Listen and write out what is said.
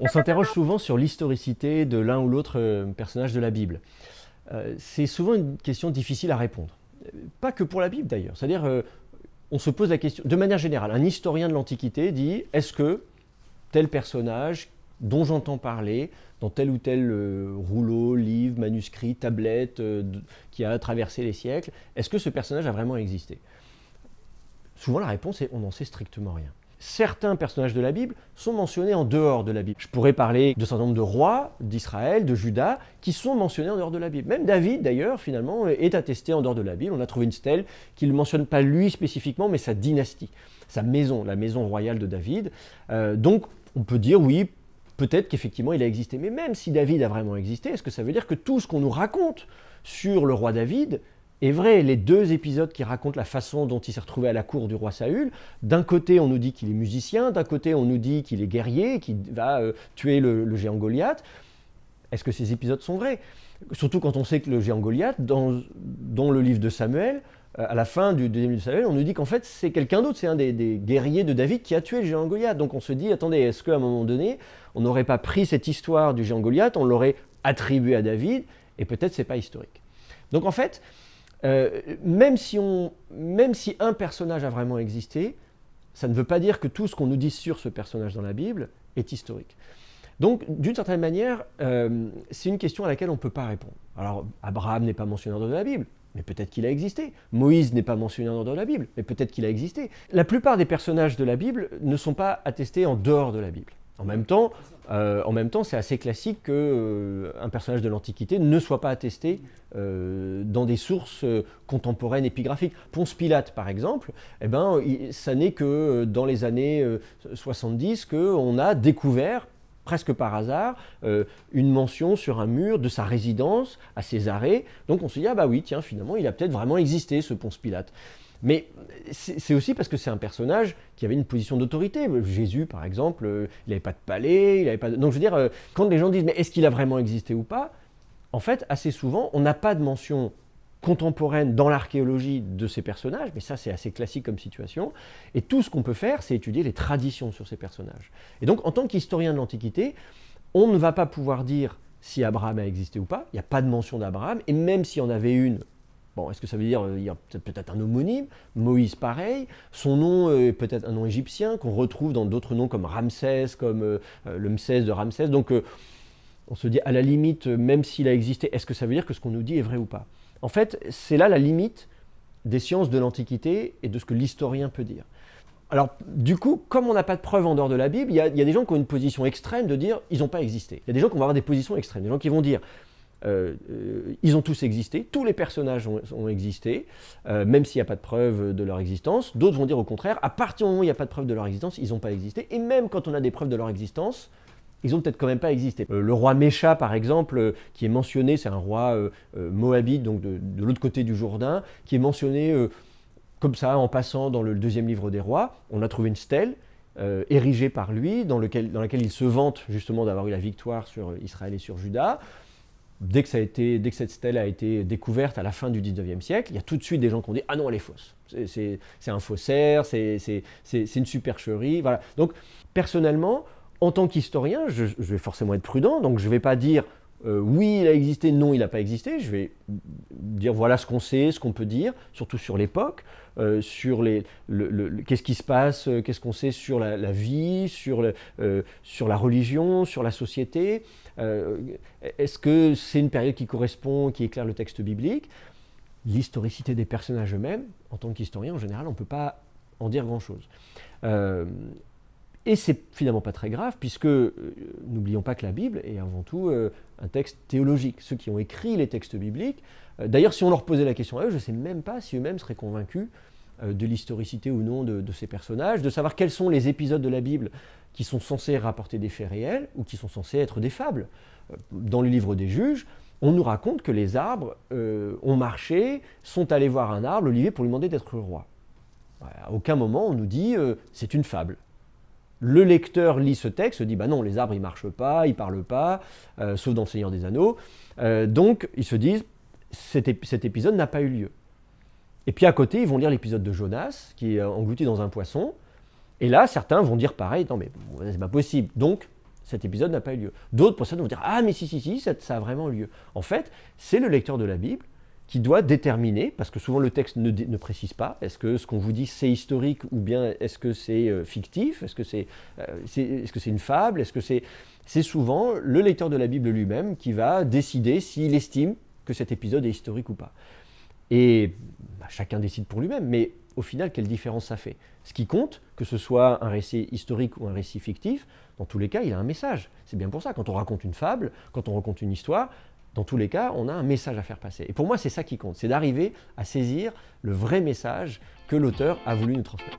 On, s'interroge souvent sur l'historicité de l'un ou l'autre euh, personnage de la Bible. Euh, c'est souvent une question difficile à répondre. Pas que pour la Bible d'ailleurs. C'est-à-dire, euh, on se pose la question, de manière générale, un historien de l'Antiquité dit, est-ce que tel personnage dont j'entends parler, dans tel ou tel rouleau, livre, manuscrit, tablette, qui a traversé les siècles, est-ce que ce personnage a vraiment existé? Souvent la réponse est, on n'en sait strictement rien certains personnages de la Bible sont mentionnés en dehors de la Bible. Je pourrais parler de certain nombre de rois d'Israël, de Juda, qui sont mentionnés en dehors de la Bible. Même David, d'ailleurs, finalement, est attesté en dehors de la Bible. On a trouvé une stèle qui ne mentionne pas lui spécifiquement, mais sa dynastie, sa maison, la maison royale de David. Euh, donc, on peut dire, oui, peut-être qu'effectivement il a existé. Mais même si David a vraiment existé, est-ce que ça veut dire que tout ce qu'on nous raconte sur le roi David est vrai, les deux épisodes qui racontent la façon dont il s'est retrouvé à la cour du roi Saül, d'un côté on nous dit qu'il est musicien, d'un côté on nous dit qu'il est guerrier, qu'il va euh, tuer le, géant Goliath. Est-ce que ces épisodes sont vrais? Surtout quand on sait que le géant Goliath, dans, le livre de Samuel, euh, à la fin du deuxième livre de Samuel, on nous dit qu'en fait c'est quelqu'un d'autre, c'est un des, des, guerriers de David qui a tué le géant Goliath. Donc on se dit, attendez, est-ce qu'à un moment donné, on n'aurait pas pris cette histoire du géant Goliath, on l'aurait attribuée à David, et peut-être c'est pas historique? Donc en fait, euh, même, si un personnage a vraiment existé, ça ne veut pas dire que tout ce qu'on nous dit sur ce personnage dans la Bible est historique. Donc, d'une certaine manière, euh, c'est une question à laquelle on ne peut pas répondre. Alors, Abraham n'est pas mentionné dans la Bible, mais peut-être qu'il a existé. Moïse n'est pas mentionné dans la Bible, mais peut-être qu'il a existé. La plupart des personnages de la Bible ne sont pas attestés en dehors de la Bible. En même temps, euh, en même temps, c'est assez classique qu'un euh, personnage de l'Antiquité ne soit pas attesté euh, dans des sources contemporaines épigraphiques. Ponce Pilate, par exemple, eh ben, ça n'est que dans les années 70 qu'on a découvert, presque par hasard, une mention sur un mur de sa résidence à Césarée. Donc on se dit, ah bah oui, tiens, finalement, il a peut-être vraiment existé, ce Ponce Pilate. Mais c'est aussi parce que c'est un personnage qui avait une position d'autorité. Jésus, par exemple, euh, il n'avait pas de palais, il n'avait pas. Donc je veux dire, euh, quand les gens disent « mais est-ce qu'il a vraiment existé ou pas ?» En fait, assez souvent, on n'a pas de mention contemporaine dans l'archéologie de ces personnages, mais ça c'est assez classique comme situation, et tout ce qu'on peut faire, c'est étudier les traditions sur ces personnages. Et donc, en tant qu'historien de l'Antiquité, on ne va pas pouvoir dire si Abraham a existé ou pas, il n'y a pas de mention d'Abraham, et même s'il y en avait une, Bon, est-ce que ça veut dire qu'il y a peut-être un homonyme? Moïse, pareil. Son nom est peut-être un nom égyptien qu'on retrouve dans d'autres noms comme Ramsès, comme euh, euh, le Msès de Ramsès. Donc, euh, on se dit, à la limite, même s'il a existé, est-ce que ça veut dire que ce qu'on nous dit est vrai ou pas? En fait, c'est là la limite des sciences de l'Antiquité et de ce que l'historien peut dire. Alors, du coup, comme on n'a pas de preuves en dehors de la Bible, il y, il y, a, des gens qui ont une position extrême de dire ils n'ont pas existé. Il y a des gens qui vont avoir des positions extrêmes, des gens qui vont dire euh, euh, ils ont tous existé, tous les personnages ont, existé, euh, même s'il n'y a pas de preuve de leur existence. D'autres vont dire au contraire, à partir du moment où il n'y a pas de preuve de leur existence, ils n'ont pas existé. Et même quand on a des preuves de leur existence, ils ont peut-être quand même pas existé. le roi Mécha, par exemple, qui est mentionné, c'est un roi moabite, donc de, l'autre côté du Jourdain, qui est mentionné comme ça, en passant dans le deuxième livre des rois. On a trouvé une stèle, érigée par lui, dans, dans laquelle il se vante justement d'avoir eu la victoire sur Israël et sur Juda dès que, ça a été, dès que cette stèle a été découverte à la fin du 19e siècle, il y a tout de suite des gens qui ont dit « Ah non, elle est fausse, c'est un faussaire, c'est une supercherie. » Voilà. Donc, personnellement, en tant qu'historien, je, vais forcément être prudent, donc je ne vais pas dire euh, oui, il a existé, non, il n'a pas existé. Je vais dire voilà ce qu'on sait, ce qu'on peut dire, surtout sur l'époque, euh, sur les, qu'est-ce qui se passe, euh, qu'est-ce qu'on sait sur la, vie, sur, sur la religion, sur la société. Est-ce que c'est une période qui correspond, qui éclaire le texte biblique? L'historicité des personnages eux-mêmes, en tant qu'historien, en général, on ne peut pas en dire grand-chose. Et c'est finalement pas très grave, puisque euh, n'oublions pas que la Bible est avant tout euh, un texte théologique. Ceux qui ont écrit les textes bibliques, euh, d'ailleurs si on leur posait la question à eux, je ne sais même pas si eux-mêmes seraient convaincus de l'historicité ou non de, ces personnages, de savoir quels sont les épisodes de la Bible qui sont censés rapporter des faits réels ou qui sont censés être des fables. Dans le livre des juges, on nous raconte que les arbres ont marché, sont allés voir un arbre, l'olivier, pour lui demander d'être roi. À aucun moment on nous dit c'est une fable. Le lecteur lit ce texte, se dit bah non, les arbres ils marchent pas, ils parlent pas, euh, sauf dans le Seigneur des Anneaux. Euh, donc ils se disent cet, épisode n'a pas eu lieu. Et puis à côté, ils vont lire l'épisode de Jonas, qui est englouti dans un poisson. Et là, certains vont dire pareil, non mais c'est pas possible. Donc, cet épisode n'a pas eu lieu. D'autres pour ça vont dire ah mais si si si ça, ça a vraiment eu lieu. En fait, c'est le lecteur de la Bible qui doit déterminer, parce que souvent le texte ne, précise pas, est-ce que ce qu'on vous dit c'est historique ou bien est-ce que c'est euh, fictif, est-ce que c'est euh, est, -ce c'est une fable, est-ce que c'est... C'est souvent le lecteur de la Bible lui-même qui va décider s'il estime que cet épisode est historique ou pas. Et bah, chacun décide pour lui-même, mais au final, quelle différence ça fait? Ce qui compte, que ce soit un récit historique ou un récit fictif, dans tous les cas, il a un message. C'est bien pour ça, quand on raconte une fable, quand on raconte une histoire, dans tous les cas, on a un message à faire passer. Et pour moi, c'est ça qui compte, c'est d'arriver à saisir le vrai message que l'auteur a voulu nous transmettre.